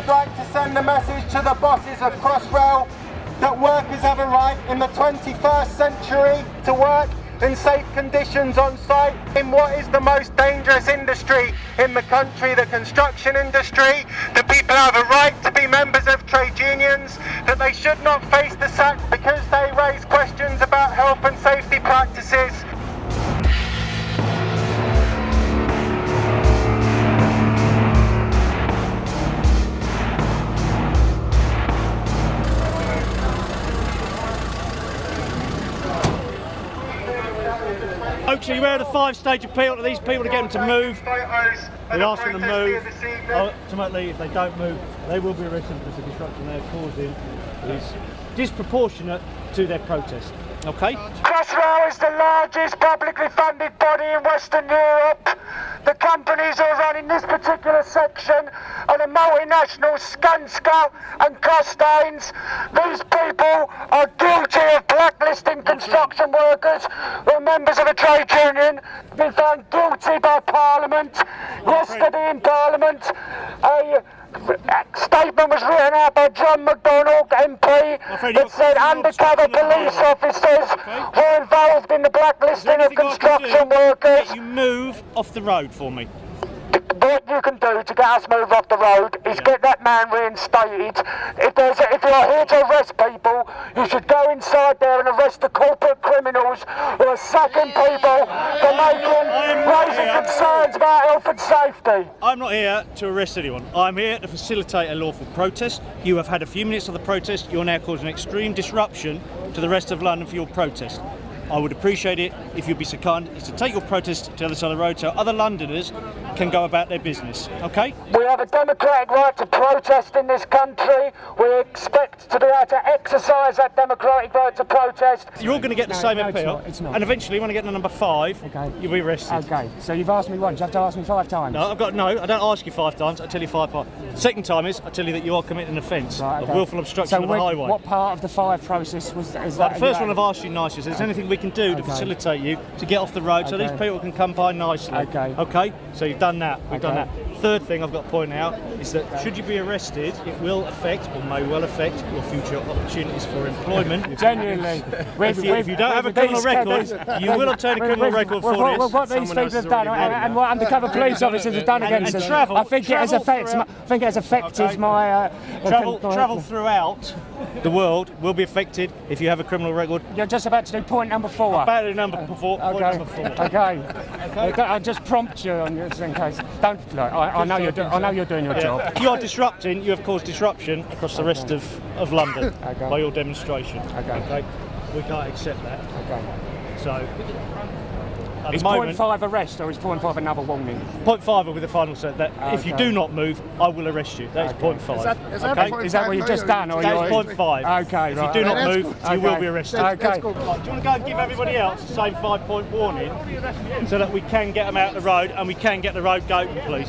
would like to send a message to the bosses of Crossrail that workers have a right in the 21st century to work in safe conditions on site in what is the most dangerous industry in the country, the construction industry, that people have a right to be members of trade unions, that they should not face the sack because they raise questions about health and safety practices. Folks, are you aware of the five-stage appeal to these people to get them to move? We ask them to move. Ultimately, if they don't move, they will be arrested because the disruption they're causing is disproportionate to their protest. Okay? Crossrail is the largest publicly funded body in Western Europe. Companies are running this particular section are the multinational Skanska and Costains. These people are guilty of blacklisting construction workers who are members of a trade union, been found guilty by Parliament. Yesterday in Parliament, a statement was written out by John McDonnell, Friend, that said undercover obstruction of the police officers Okay. were involved in the blacklisting of anything I can construction workers. You move off the road for me. You can do to get us moved off the road is get that man reinstated. If there's a, if you're here to arrest people, you should go inside there and arrest the corporate criminals who are sacking people for making raising here. concerns about health and safety. I'm not here to arrest anyone. I'm here to facilitate a lawful protest. You have had a few minutes of the protest. You're now causing extreme disruption to the rest of London for your protest. I would appreciate it if you'd be so kind as to take your protest to the other side of the road so other Londoners can go about their business. Okay? We have a democratic right to protest in this country. We expect to be able to exercise that democratic right to protest. You're all going to get the No, same no, it's appeal, not, it's not. and eventually, when I get to number five, Okay. you'll be arrested. Okay, so you've asked me once, you have to ask me five times. No, I've got no. I don't ask you five times. I tell you five times. Second time is I tell you that you are committing an offence Right, of okay. willful obstruction so of the when- highway. What part of the five process was is Well, that? the first one I've asked you nicely is there's anything we can do to Okay. facilitate you to get off the road so these people can come by nicely. Okay. Okay. So you've done that. We've done that. Third thing I've got to point out is that should you be arrested, it will affect or may well affect your future opportunities for employment. Genuinely, If you, if you don't have a criminal record, you will obtain a criminal record for this. what, what these Someone people have done and, written and what undercover police officers have done against and us. travel- I think it has travel affected. My, I think it has affected Okay. my. Uh, Travel, con- travel throughout the world will be affected if you have a criminal record. You're just about to do point number four. Battery number four. point Okay. number four. Okay. okay. I just prompt you on this in case. Don't. Look, I, I know you're. Do, I know you're doing your job. You are disrupting, you have caused disruption across the rest of, of London Okay. by your demonstration. Okay. We can't accept that. Okay. So, at Is the moment, five arrest or is point 0.5 another warning? point five will be the final set. That if you do not move, I will arrest you. That is Okay. point five. Is that- is that okay? point Is that what you've just done? Or That you're, is point. Okay, If right. you do not move, good. you will be arrested. Okay. That's. Right, do you want to go and give everybody else the same five point warning so that we can get them out of the road and we can get the road going, please?